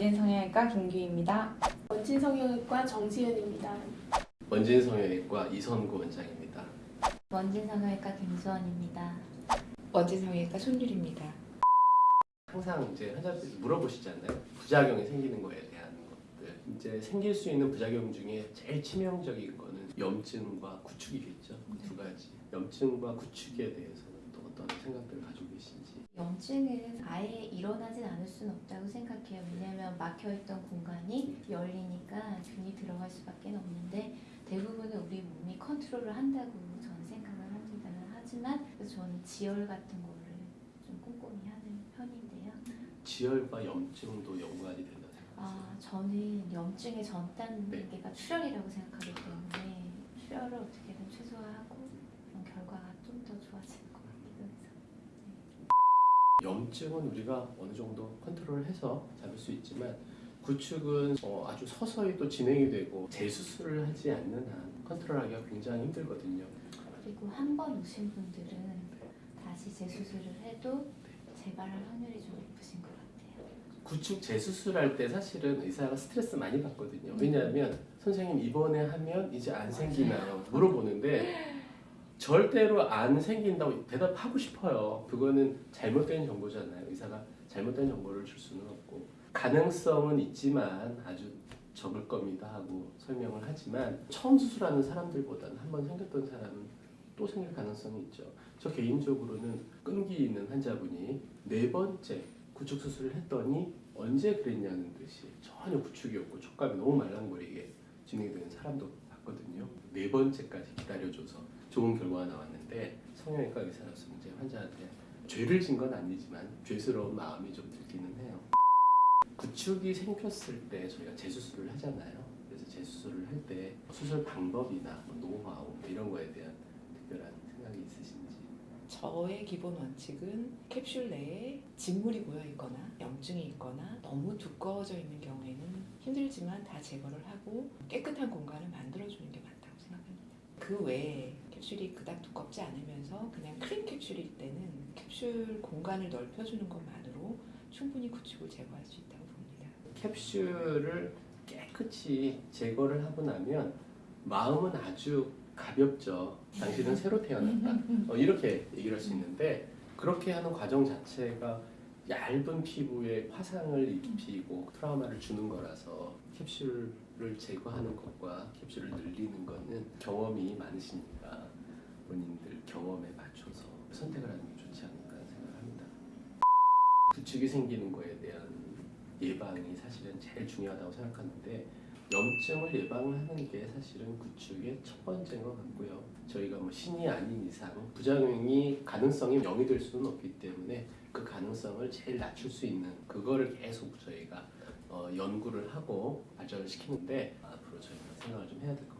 원진성형외과 김규입니다. 원진성형외과 정지은입니다. 원진성형외과 이선구 원장입니다. 원진성형외과 김수원입니다. 원진성형외과 손율입니다. 항상 이제 환자들이 물어보시잖아요. 부작용이 생기는 거에 대한 것들. 이제 생길 수 있는 부작용 중에 제일 치명적인 거는 염증과 구축이겠죠. 그두 가지. 염증과 구축에 대해서는 또 어떤 생각들을 가지고 계신지. 염증은 아예 일어나진 않을 수는 없다고 생각해요. 왜냐하면 막혀있던 공간이 열리니까 균이 들어갈 수밖에 없는데 대부분은 우리 몸이 컨트롤을 한다고 저는 생각을 합니다. 하지만 저는 지혈 같은 거를 좀 꼼꼼히 하는 편인데요. 지혈과 염증도 연관이 된다 생각하세요. 아, 저는 염증의 전 네. 단계가 출혈이라고 생각하기 때문에 출혈을 어떻게든 최소화하고 결과가 좀 더 좋아질 것. 염증은 우리가 어느 정도 컨트롤을 해서 잡을 수 있지만 구축은 어, 아주 서서히 또 진행이 되고 재수술을 하지 않는 한 컨트롤하기가 굉장히 힘들거든요. 그리고 한 번 오신 분들은 다시 재수술을 해도 재발할 확률이 좀 높으신 것 같아요. 구축 재수술할 때 사실은 의사가 스트레스 많이 받거든요. 왜냐하면 선생님 이번에 하면 이제 안 생기나요? 물어보는데 절대로 안 생긴다고 대답하고 싶어요. 그거는 잘못된 정보잖아요. 의사가 잘못된 정보를 줄 수는 없고 가능성은 있지만 아주 적을 겁니다 하고 설명을 하지만 처음 수술하는 사람들보다는 한번 생겼던 사람은 또 생길 가능성이 있죠. 저 개인적으로는 끈기 있는 환자분이 네 번째 구축 수술을 했더니 언제 그랬냐는 듯이 전혀 구축이 없고 촉감이 너무 말랑거리게 진행되는 사람도 봤거든요. 네 번째까지 기다려줘서 좋은 결과가 나왔는데 성형외과 의사로서 이제 환자한테 죄를 진 건 아니지만 죄스러운 마음이 좀 들기는 해요. 구축이 생겼을 때 저희가 재수술을 하잖아요. 그래서 재수술을 할 때 수술 방법이나 뭐 노하우 뭐 이런 거에 대한 특별한 생각이 있으신지. 저의 기본 원칙은 캡슐 내에 진물이 고여 있거나 염증이 있거나 너무 두꺼워져 있는 경우에는 힘들지만 다 제거를 하고 깨끗한 공간을 만들어주는 게 맞다고 생각합니다. 그 외에 캡슐이 그닥 두껍지 않으면서 그냥 크림 캡슐일 때는 캡슐 공간을 넓혀주는 것만으로 충분히 구축을 제거할 수 있다고 봅니다. 캡슐을 깨끗이 제거를 하고 나면 마음은 아주 가볍죠. 당신은 새로 태어났다. 어, 이렇게 얘기를 할 수 있는데 그렇게 하는 과정 자체가 얇은 피부에 화상을 입히고 트라우마를 주는 거라서 캡슐을 제거하는 것과 캡슐을 늘리는 거는 경험이 많으시니까 본인들 경험에 맞춰서 선택을 하는 게 좋지 않을까 생각합니다. 구축이 생기는 거에 대한 예방이 사실은 제일 중요하다고 생각하는데 염증을 예방하는 게 사실은 구축의 첫 번째인 것 같고요. 저희가 뭐 신이 아닌 이상 부작용이 가능성이 0이 될 수는 없기 때문에 그 가능성을 제일 낮출 수 있는 그거를 계속 저희가 어, 연구를 하고 발전을 시키는데 앞으로 저희가 생각을 좀 해야 될 것 같아요.